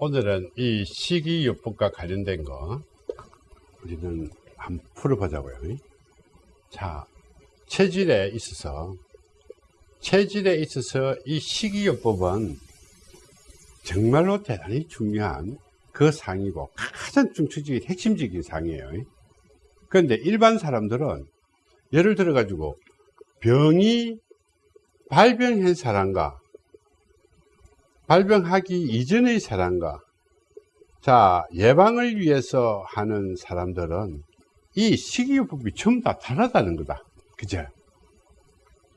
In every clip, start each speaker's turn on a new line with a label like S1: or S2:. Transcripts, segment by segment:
S1: 오늘은 이 식이요법과 관련된 거 우리는 한번 풀어보자고요. 자, 체질에 있어서 체질에 있어서 이 식이요법은 정말로 대단히 중요한 그 상이고 가장 중추적인 핵심적인 상이에요. 그런데 일반 사람들은 예를 들어 가지고 병이 발병한 사람과 발병하기 이전의 사람과 자 예방을 위해서 하는 사람들은 이 식이요법이 전부 다 다르다는 거다. 그죠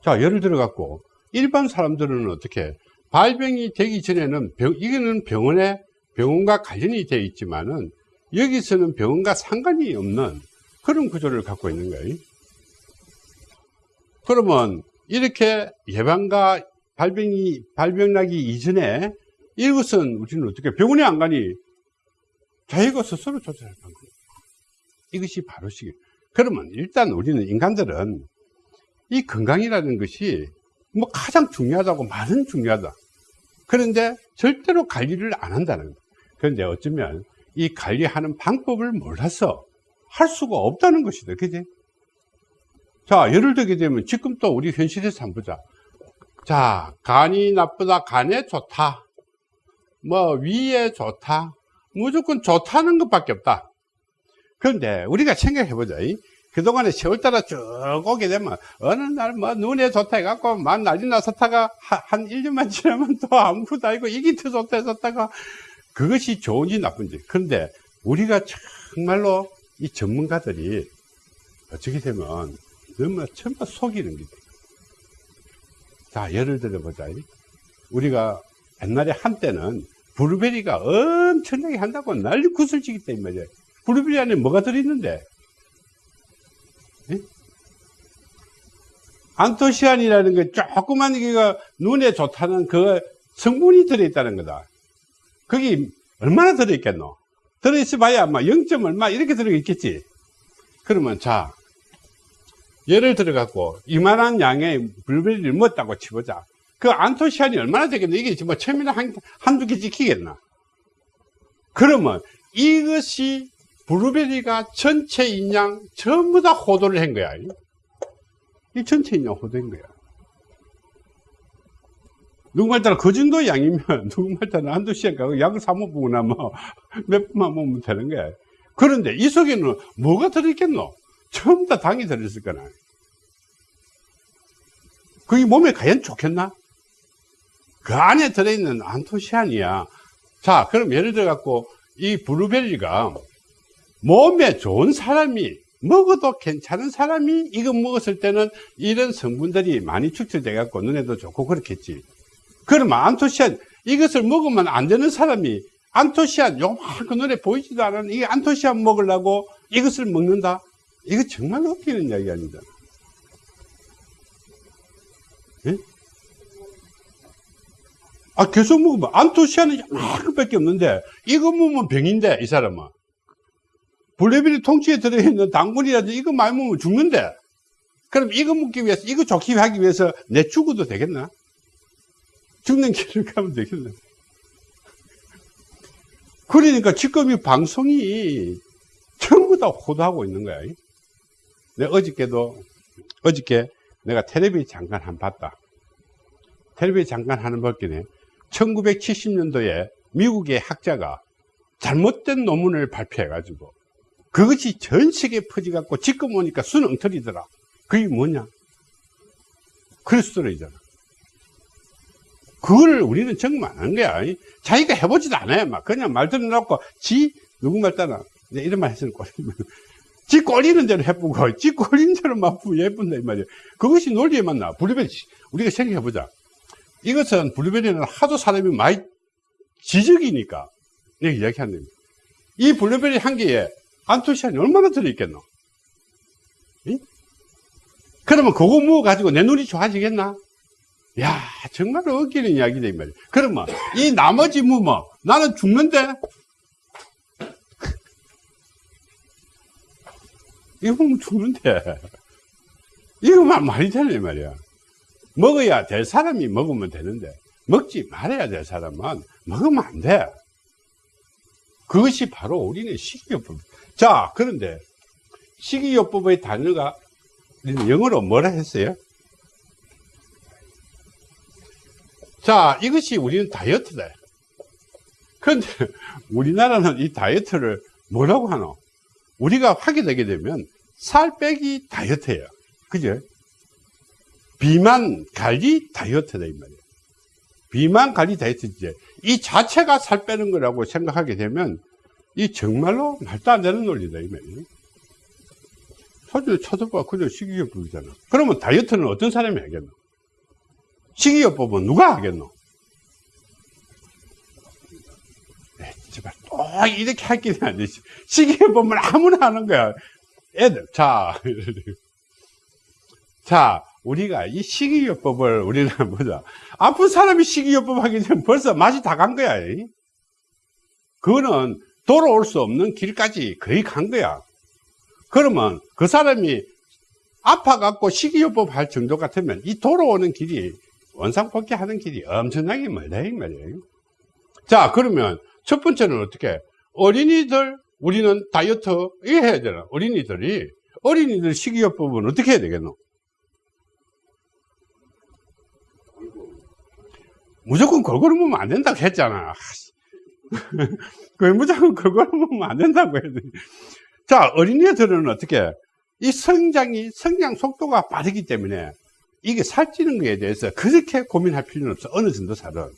S1: 자 예를 들어 갖고 일반 사람들은 어떻게? 발병이 되기 전에는 병, 이거는 병원에 병원과 관련이 되어 있지만은 여기서는 병원과 상관이 없는 그런 구조를 갖고 있는 거예요. 그러면 이렇게 예방과 발병이, 발병나기 이전에 이것은 우리는 어떻게 병원에 안 가니 자기가 스스로 조절할 방법. 이것이 바로 시기. 그러면 일단 우리는 인간들은 이 건강이라는 것이 뭐 가장 중요하다고 말은 중요하다. 그런데 절대로 관리를 안 한다는 거예요. 그런데 어쩌면 이 관리하는 방법을 몰라서 할 수가 없다는 것이다. 그지? 자, 예를 들게 되면 지금 또 우리 현실에서 한번 보자. 자, 간이 나쁘다, 간에 좋다. 뭐, 위에 좋다. 무조건 좋다는 것밖에 없다. 그런데 우리가 생각해 보자. 그동안에 세월 따라 쭉 오게 되면 어느 날 뭐 눈에 좋다 해갖고 만 난리 나섰다가 한 1년만 지나면 또 아무것도 아니고 더 좋다 했었다가 그것이 좋은지 나쁜지. 그런데 우리가 정말로 이 전문가들이 어떻게 되면 너무 전부 속이는 게 돼. 자, 예를 들어보자. 우리가 옛날에 한때는 블루베리가 엄청나게 한다고 난리 구슬치기 때문에. 블루베리 안에 뭐가 들어있는데? 예? 안토시안이라는 게 조그만 게가 눈에 좋다는 그 성분이 들어있다는 거다. 거기 얼마나 들어있겠노? 들어있어 봐야 아마 0. 얼마 이렇게 들어있겠지. 그러면 자, 예를 들어 갖고 이만한 양의 블루베리를 먹었다고 치보자. 그 안토시안이 얼마나 되겠나? 이게 뭐 처음에는 한, 한두 개 찍히겠나? 그러면 이것이 블루베리가 전체 인양 전부 다 호도를 한 거야. 이 전체 인양 호도인 거야. 누구말 따라 그 정도 양이면 누구말 따라 한두 시간 가고 약을 사 먹고 나면 몇 분만 먹으면 되는 거야. 그런데 이 속에는 뭐가 들어있겠노? 전부 다 당이 들어있을 거나. 그게 몸에 과연 좋겠나? 그 안에 들어있는 안토시안이야. 자, 그럼 예를 들어 갖고 이 블루베리가 몸에 좋은 사람이 먹어도 괜찮은 사람이 이거 먹었을 때는 이런 성분들이 많이 축적돼 갖고 눈에도 좋고 그렇겠지. 그러면 안토시안 이것을 먹으면 안 되는 사람이 안토시안 요만큼 눈에 보이지도 않은 이 안토시안 먹으려고 이것을 먹는다? 이거 정말 웃기는 이야기 아니다. 예? 아, 계속 먹으면 안토시아는 이만큼밖에 없는데 이거 먹으면 병인데 이 사람은 블루베리 통치에 들어있는 당분이라든지 이거 많이 먹으면 죽는데 그럼 이거 먹기 위해서 이거 좋게 하기 위해서 내 죽어도 되겠나? 죽는 길을 가면 되겠나? 그러니까 지금 이 방송이 전부 다 호도하고 있는 거야. 내 어저께도 어저께 내가 텔레비 잠깐 한 봤다. 텔레비 잠깐 하는 벗기네. 1970년도에 미국의 학자가 잘못된 논문을 발표해가지고 그것이 전 세계에 퍼져갖고 지금 오니까 순엉터리더라. 그게 뭐냐? 크리스토로이잖아. 그걸 우리는 정말 안한 거야. 자기가 해보지도 않아요. 막 그냥 말 들어놓고 지 누구 말 따라 이런 말 꼴리면 지 꼴리는 대로 해보고 지 꼴리는 대로 막 예쁜다 이 말이야. 그것이 논리에 맞나? 블루베리 우리가 생각해보자. 이것은 블루베리는 하도 사람이 많이 지적이니까 내가 이야기하는 겁니다. 이 블루베리 한 개에 안토시안이 얼마나 들어있겠노? 응? 그러면 그거 먹어가지고 내 눈이 좋아지겠나? 야 정말 웃기는 이야기다 이 말이야. 그러면 이 나머지 뭐, 뭐 나는 죽는데 이거 먹으면 죽는데 이거만 말이 되네 말이야. 먹어야 될 사람이 먹으면 되는데 먹지 말아야 될 사람은 먹으면 안 돼. 그것이 바로 우리는 식이요법. 자, 그런데 식이요법의 단어가 영어로 뭐라 했어요? 자, 이것이 우리는 다이어트다. 그런데 우리나라는 이 다이어트를 뭐라고 하노? 우리가 하게 되게 되면 살 빼기 다이어트예요. 그죠? 비만 관리 다이어트다, 이 말이에요. 비만 관리 다이어트지. 이 자체가 살 빼는 거라고 생각하게 되면 이 정말로 말도 안 되는 논리다, 이 말이에요. 사실 쳐다봐. 그저 식이요법이잖아. 그러면 다이어트는 어떤 사람이 하겠노? 식이요법은 누가 하겠노? 제발 또 이렇게 할 길이 안 되지. 식이요법은 아무나 하는 거야. 애들. 자. 자, 우리가 이 식이요법을 우리는 보자. 아픈 사람이 식이요법 하게 되면 벌써 맛이 다 간 거야. 이. 그거는 돌아올 수 없는 길까지 거의 간 거야. 그러면 그 사람이 아파갖고 식이요법 할 정도 같으면 이 돌아오는 길이 원상복귀 하는 길이 엄청나게 멀다 이 말이에요. 자 그러면 첫 번째는 어떻게 어린이들 우리는 다이어트 해야 되나 어린이들이 어린이들 식이요법은 어떻게 해야 되겠노? 무조건 골고루 먹으면 안 된다고 했잖아. 그 무조건 골고루 먹으면 안 된다고 돼. 자, 어린이들은 어떻게? 이 성장이, 성장 속도가 빠르기 때문에 이게 살찌는 거에 대해서 그렇게 고민할 필요는 없어. 어느 정도 살은.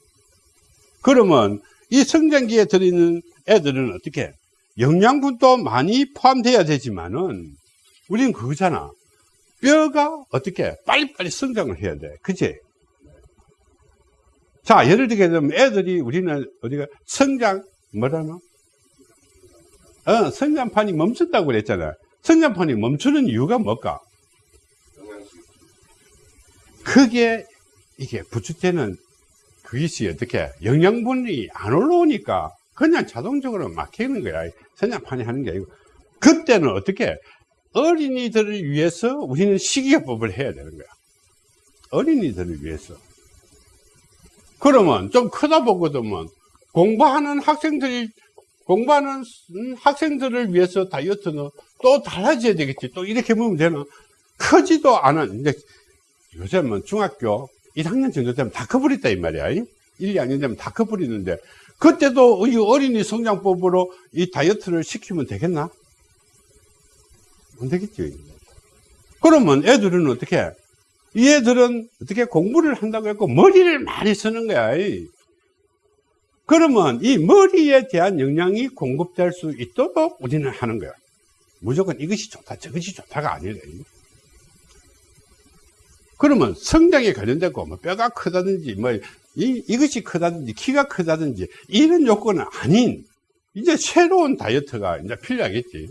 S1: 그러면 이 성장기에 들어있는 애들은 어떻게? 영양분도 많이 포함돼야 되지만은 우리는 그거잖아. 뼈가 어떻게? 빨리빨리 성장을 해야 돼. 그치? 자, 예를 들게 되면 애들이 우리는 어디가 성장, 뭐라나? 어, 성장판이 멈췄다고 그랬잖아. 성장판이 멈추는 이유가 뭘까? 그게 이게 부추 때는 그것이 어떻게 영양분이 안 올라오니까 그냥 자동적으로 막히는 거야. 성장판이 하는 게 아니고. 그때는 어떻게 어린이들을 위해서 우리는 식이요법을 해야 되는 거야. 어린이들을 위해서. 그러면 좀 크다 보거든요. 공부하는 학생들이 공부하는 학생들을 위해서 다이어트는 또 달라져야 되겠지. 또 이렇게 보면 되나? 크지도 않은, 이제 요즘은 중학교 1학년 정도 되면 다 커버렸다, 이 말이야. 1, 2학년 되면 다 커버리는데, 그때도 이 어린이 성장법으로 이 다이어트를 시키면 되겠나? 안 되겠지. 그러면 애들은 어떻게? 이 애들은 어떻게 공부를 한다고 했고, 머리를 많이 쓰는 거야. 그러면 이 머리에 대한 영양이 공급될 수 있도록 우리는 하는 거야. 무조건 이것이 좋다, 저것이 좋다가 아니라. 그러면 성장에 관련되고, 뭐 뼈가 크다든지, 뭐, 이, 이것이 크다든지, 키가 크다든지, 이런 요건은 아닌, 이제 새로운 다이어트가 이제 필요하겠지.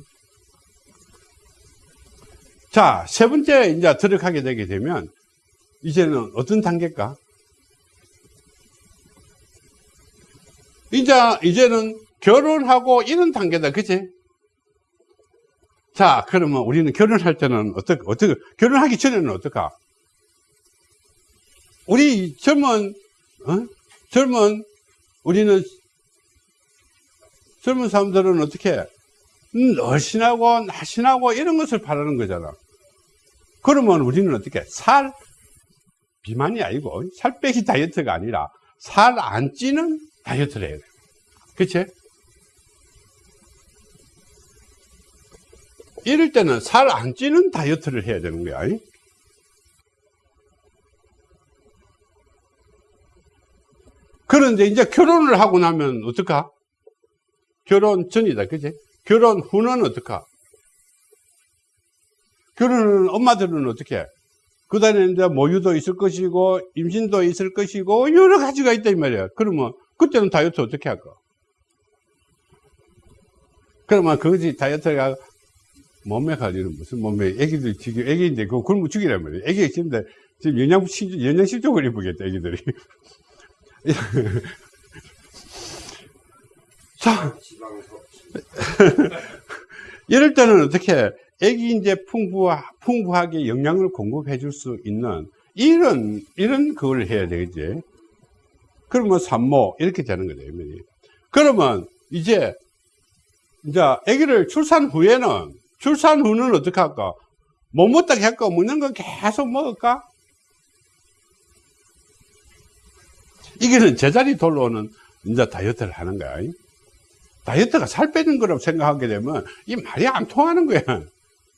S1: 자, 세 번째 이제 들어가게 되게 되면, 이제는 어떤 단계일까? 이제, 이제는 결혼하고 이런 단계다. 그치? 자, 그러면 우리는 결혼할 때는 어떻게, 어떻게, 결혼하기 전에는 어떨까? 우리 젊은, 어? 젊은, 우리는, 젊은 사람들은 어떻게, 음, 날씬하고, 날씬하고 이런 것을 바라는 거잖아. 그러면 우리는 어떻게, 살, 비만이 아니고, 살 빼기 다이어트가 아니라, 살 안 찌는 다이어트를 해야 돼. 그치? 이럴 때는 살 안 찌는 다이어트를 해야 되는 거야. 그런데 이제 결혼을 하고 나면 어떡하? 결혼 전이다. 그치? 결혼 후는 어떡하? 결혼은 엄마들은 어떻게? 그 다음에 이제 모유도 있을 것이고, 임신도 있을 것이고, 여러 가지가 있다, 이 말이야. 그러면, 그때는 다이어트 어떻게 할까? 그러면 그것이 다이어트가 몸매 관리는 무슨 몸매, 애기들 지금 애기인데 그거 굶어 죽이란 말이에요. 애기가 지금, 지금 영양, 영양실족을 입으겠다, 애기들이. 자, 이럴 때는 어떻게 애기 이제 풍부, 풍부하게 영양을 공급해 줄 수 있는 이런, 이런 그걸 해야 되겠지. 그러면 산모, 이렇게 되는 거죠. 그러면 이제 이제 아기를 출산 후에는 출산 후는 어떻게 할까? 못 먹다 할까? 먹는 거 계속 먹을까? 이게는 제자리 돌아오는 이제 다이어트를 하는 거야. 다이어트가 살 빼는 거라고 생각하게 되면 이 말이 안 통하는 거야.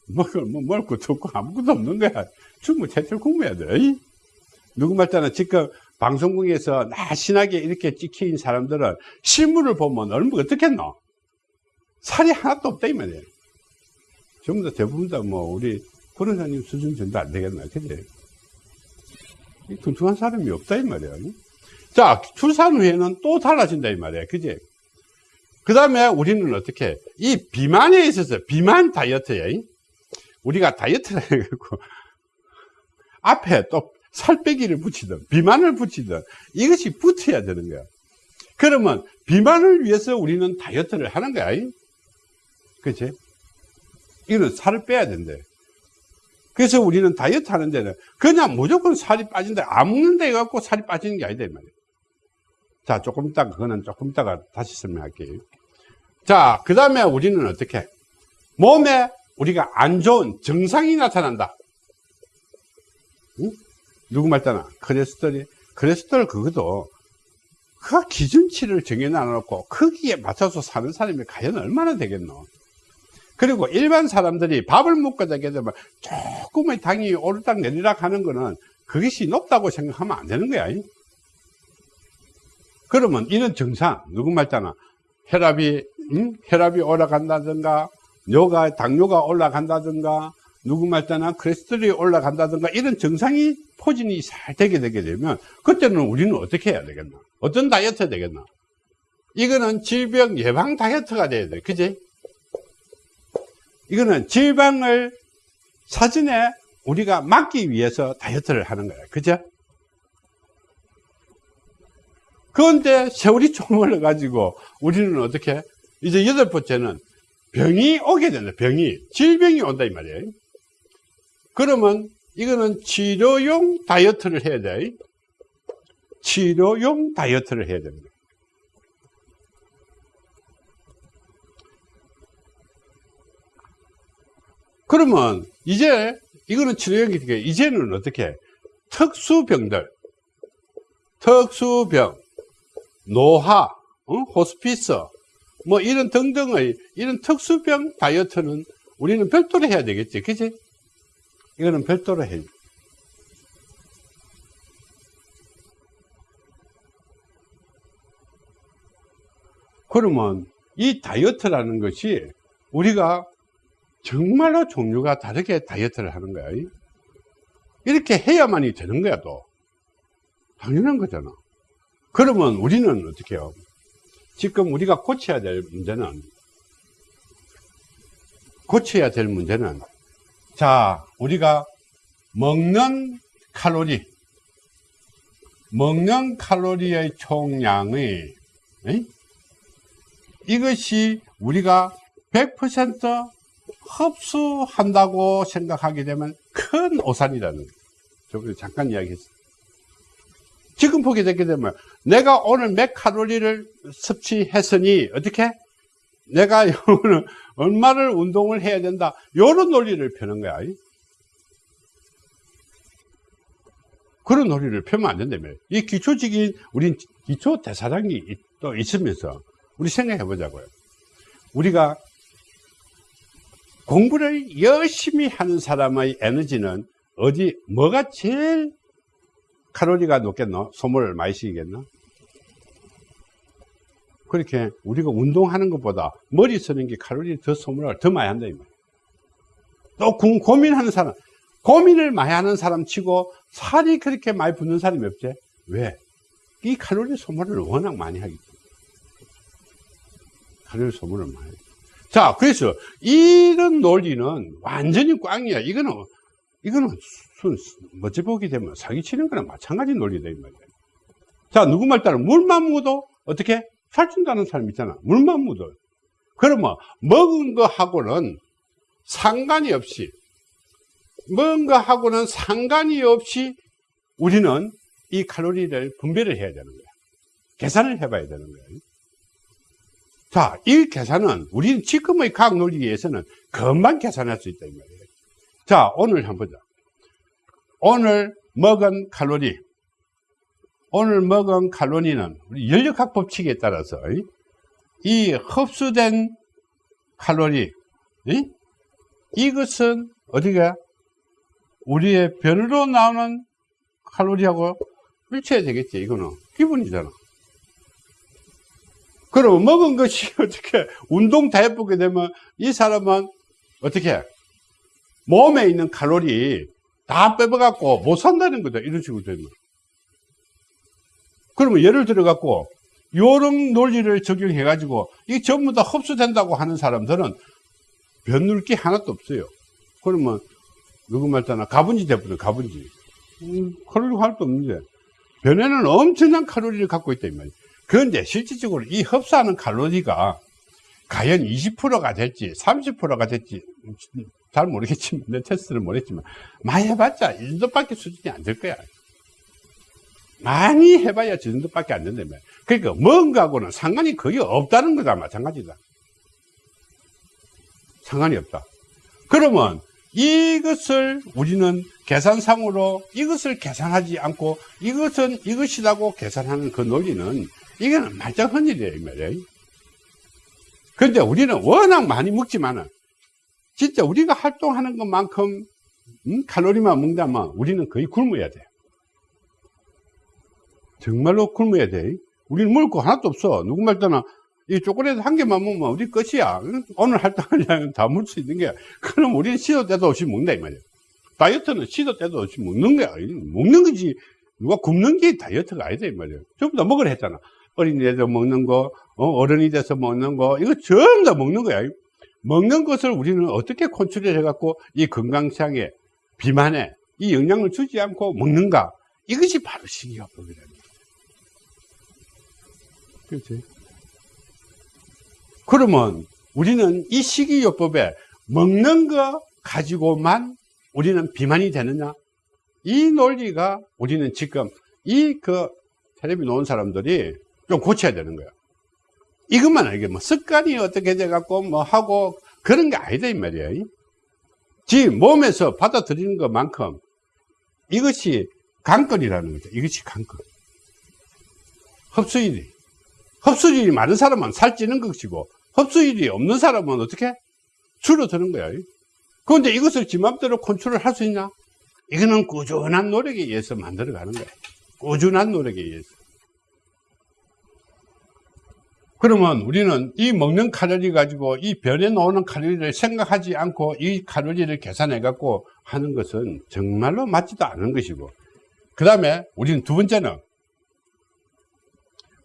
S1: 먹을, 뭐, 것도 없고 아무것도 없는 거야. 충분히 채틀 굶어야 돼. 누구 말따나 지금 방송국에서 날씬하게 이렇게 찍힌 사람들은 실물을 보면 얼마나 어떻겠노? 살이 하나도 없다, 이 말이에요. 전부 다 대부분 다 뭐, 우리 권원사님 수준 정도 안 되겠나, 그지? 뚱뚱한 사람이 없다, 이 말이에요. 자, 출산 후에는 또 달라진다, 이 말이에요. 그지? 그 다음에 우리는 어떻게, 이 비만에 있어서, 비만 다이어트에, 우리가 다이어트를 해갖고, 앞에 또 살 빼기를 붙이든, 비만을 붙이든, 이것이 붙어야 되는 거야. 그러면, 비만을 위해서 우리는 다이어트를 하는 거야. 그치? 이거는 살을 빼야 된대. 그래서 우리는 다이어트 하는 데는 그냥 무조건 살이 빠진다. 안 먹는다 해갖고 살이 빠지는 게 아니다. 이 말이야. 자, 조금 이따가, 그거는 조금 이따가 다시 설명할게요. 자, 그 다음에 우리는 어떻게? 몸에 우리가 안 좋은 증상이 나타난다. 응? 누구 말따나 콜레스테롤이, 콜레스테롤 그것도 그 기준치를 정해놔놓고 거기에 맞춰서 사는 사람이 과연 얼마나 되겠노? 그리고 일반 사람들이 밥을 먹고 자게 되면 조금의 당이 오르락 내리락 하는 거는 그것이 높다고 생각하면 안 되는 거야. 그러면 이런 증상, 누구 말잖아. 혈압이, 음? 혈압이 올라간다든가, 뇨가, 당뇨가 올라간다든가, 누구 말잖아. 크레스테롤이 올라간다든가, 이런 증상이 포진이 잘 되게 되게 되면, 그때는 우리는 어떻게 해야 되겠나? 어떤 다이어트 되겠나? 이거는 질병 예방 다이어트가 돼야 돼. 그지? 이거는 질병을 사전에 우리가 막기 위해서 다이어트를 하는 거야. 그죠? 그런데 세월이 좀 흘러가지고 우리는 어떻게? 이제 여덟 번째는 병이 오게 된다. 병이. 질병이 온다. 이 말이에요. 그러면 이거는 치료용 다이어트를 해야 돼. 치료용 다이어트를 해야 됩니다. 그러면 이제 이거는 치료용이니까 이제는 어떻게 특수병들 특수병 노화 어? 호스피스 뭐 이런 등등의 이런 특수병 다이어트는 우리는 별도로 해야 되겠지 그치 이거는 별도로 해 그러면 이 다이어트라는 것이 우리가 정말로 종류가 다르게 다이어트를 하는 거야. 이렇게 해야만이 되는 거야, 또. 당연한 거잖아. 그러면 우리는 어떻게 해요? 지금 우리가 고쳐야 될 문제는, 고쳐야 될 문제는, 자, 우리가 먹는 칼로리, 먹는 칼로리의 총량의, 에이? 이것이 우리가 100% 흡수한다고 생각하게 되면 큰 오산이라는 거예요. 저번에 잠깐 이야기했어요. 지금 보게 되게 되면 내가 오늘 몇 칼로리를 섭취했으니 어떻게? 내가 오늘 얼마를 운동을 해야 된다. 이런 논리를 펴는 거야. 그런 논리를 펴면 안 된다며. 이 기초적인 우린 기초 대사량이 또 있으면서 우리 생각해 보자고요. 우리가 공부를 열심히 하는 사람의 에너지는 어디 뭐가 제일 칼로리가 높겠노? 소모를 많이 시키겠노? 그렇게 우리가 운동하는 것보다 머리 쓰는 게 칼로리 더 소모를 더 많이 한다 이 말이야. 또 고민하는 사람 고민을 많이 하는 사람 치고 살이 그렇게 많이 붙는 사람이 없지 왜? 이 칼로리 소모를 워낙 많이 하기 때문에 칼로리 소모를 많이 자, 그래서 이런 논리는 완전히 꽝이야. 이거는, 이거는 순, 멋지 보게 되면 사기치는 거랑 마찬가지 논리다, 이 말이야. 자, 누구 말 따라 물만 묻어? 어떻게? 살찐다는 사람 있잖아. 물만 묻어. 그러면 먹은 거하고는 상관이 없이, 먹은 거하고는 상관이 없이 우리는 이 칼로리를 분배를 해야 되는 거야. 계산을 해봐야 되는 거야. 자, 이 계산은 우리는 지금의 과학 논리에서는 금방 계산할 수 있다 이 말이에요. 자, 오늘 한번 보자. 오늘 먹은 칼로리. 오늘 먹은 칼로리는 우리 연력학 법칙에 따라서 이 흡수된 칼로리 이? 이것은 어디가 우리의 변으로 나오는 칼로리하고 일치해야 되겠지 이거는 기본이잖아 그럼 먹은 것이 어떻게 운동 다 해보게 되면 이 사람은 어떻게 몸에 있는 칼로리 다 빼버갖고 못 산다는 거다 이런 식으로 되면 그러면 예를 들어 갖고 요런 논리를 적용해 가지고 이게 전부 다 흡수된다고 하는 사람들은 변눌 게 하나도 없어요. 그러면 누구 말잖아 가분지 돼버려 가분지. 음, 칼로리 하나도 없는데 변에는 엄청난 칼로리를 갖고 있다 이 말이야 그런데 실질적으로 이 흡수하는 칼로리가 과연 20%가 될지 30%가 될지 잘 모르겠지만 내 테스트를 못 했지만 많이 해봤자 이 정도밖에 수준이 안 될 거야. 많이 해봐야 저 정도밖에 안 된다며 그러니까 뭔가하고는 상관이 거의 없다는 거다 마찬가지다. 상관이 없다. 그러면 이것을 우리는 계산상으로 이것을 계산하지 않고 이것은 이것이라고 계산하는 그 논리는 이거는 말짱한 일이에요 이 말이에요 그런데 우리는 워낙 많이 먹지만은 진짜 우리가 활동하는 것만큼 음? 칼로리만 먹다면 우리는 거의 굶어야 돼. 정말로 굶어야 돼. 우리는 먹을 거 하나도 없어. 누구 말따나 이 초콜릿 한 개만 먹으면 우리 끝이야. 오늘 양은 다 먹을 수 있는 게 그럼 우리는 시도 때도 없이 먹는다 이 말이야. 다이어트는 시도 때도 없이 먹는 거야. 먹는 거지. 누가 굶는 게 다이어트가 아니다 이 말이야. 전부 다 먹으라 했잖아. 어린이돼서 먹는 거 어, 른이 돼서 먹는 거 이거 전부 다 먹는 거야 먹는 것을 우리는 어떻게 컨트롤 해갖고 이 건강상에 비만에 이 영향을 주지 않고 먹는가? 이것이 바로 식이요법이라는 거예요 그렇지? 그러면 우리는 이 식이요법에 먹는 거 가지고만 우리는 비만이 되느냐? 이 논리가 우리는 지금 이 그 텔레비 놓은 사람들이 좀 고쳐야 되는 거야 이것만 알게 뭐 습관이 어떻게 돼 갖고 뭐 하고 그런 게 아니다 이 말이야. 지 몸에서 받아들이는 것만큼 이것이 강건이라는 거죠. 이것이 강건. 흡수율이. 흡수율이 많은 사람은 살찌는 것이고 흡수율이 없는 사람은 어떻게? 줄어드는 거야. 그런데 이것을 지 맘대로 컨트롤 할 수 있냐 이거는 꾸준한 노력에 의해서 만들어가는 거야. 꾸준한 노력에 의해서 그러면 우리는 이 먹는 칼로리 가지고 이 변에 나오는 칼로리를 생각하지 않고 이 칼로리를 계산해 갖고 하는 것은 정말로 맞지도 않은 것이고. 그 다음에 우리는 두 번째는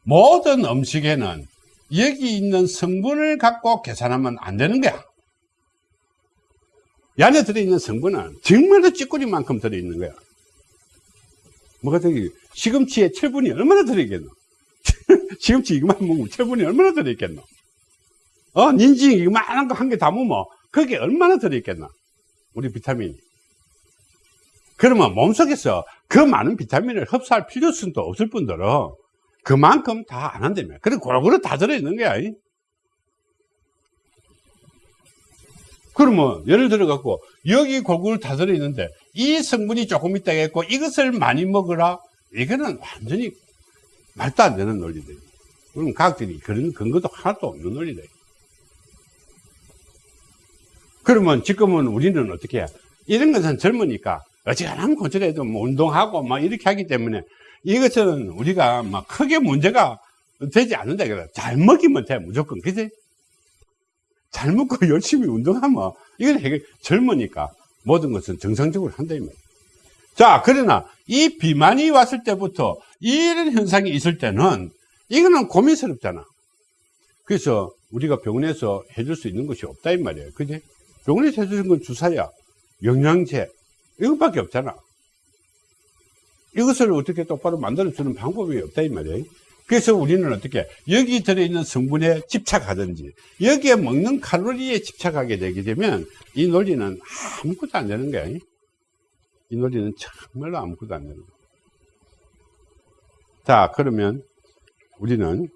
S1: 모든 음식에는 여기 있는 성분을 갖고 계산하면 안 되는 거야. 이 안에 들어있는 성분은 정말로 찌꺼리만큼 들어있는 거야. 뭐가 저기 시금치에 철분이 얼마나 들어있겠노 시금치 이거만 먹으면 철분이 얼마나 들어있겠노? 어, 닌지 이만한 거 한개다 먹으면 그게 얼마나 들어있겠나? 우리 비타민이. 그러면 몸속에서 그 많은 비타민을 흡수할 필요성도 없을 뿐더러 그만큼 다 안 한다며. 그래, 골고루 다 들어있는 거야. 그러면 예를 들어 갖고 여기 골고루 다 들어 있는데 이 성분이 조금 있다 했고 이것을 많이 먹으라 이거는 완전히 말도 안 되는 논리들. 그럼 과학들이 그런 근거도 하나도 없는 논리다. 그러면 지금은 우리는 어떻게 해? 이런 것은 젊으니까 어지간하면 고쳐도 뭐 운동하고 막 이렇게 하기 때문에 이것은 우리가 막 크게 문제가 되지 않는다. 잘 먹이면 돼, 무조건. 그지? 잘 먹고 열심히 운동하면 이건 해결, 젊으니까 모든 것은 정상적으로 한다. 자, 그러나 이 비만이 왔을 때부터 이런 현상이 있을 때는 이거는 고민스럽잖아. 그래서 우리가 병원에서 해줄 수 있는 것이 없다 이 말이에요. 그지? 병원에서 해주는 건 주사야, 영양제 이것밖에 없잖아. 이것을 어떻게 똑바로 만들어주는 방법이 없다 이 말이에요. 그래서 우리는 어떻게 여기 들어있는 성분에 집착하든지 여기에 먹는 칼로리에 집착하게 되게 되면 이 논리는 아무것도 안 되는 거야. 이 논리는 정말로 아무것도 안 되는 거야. 자, 그러면 우리는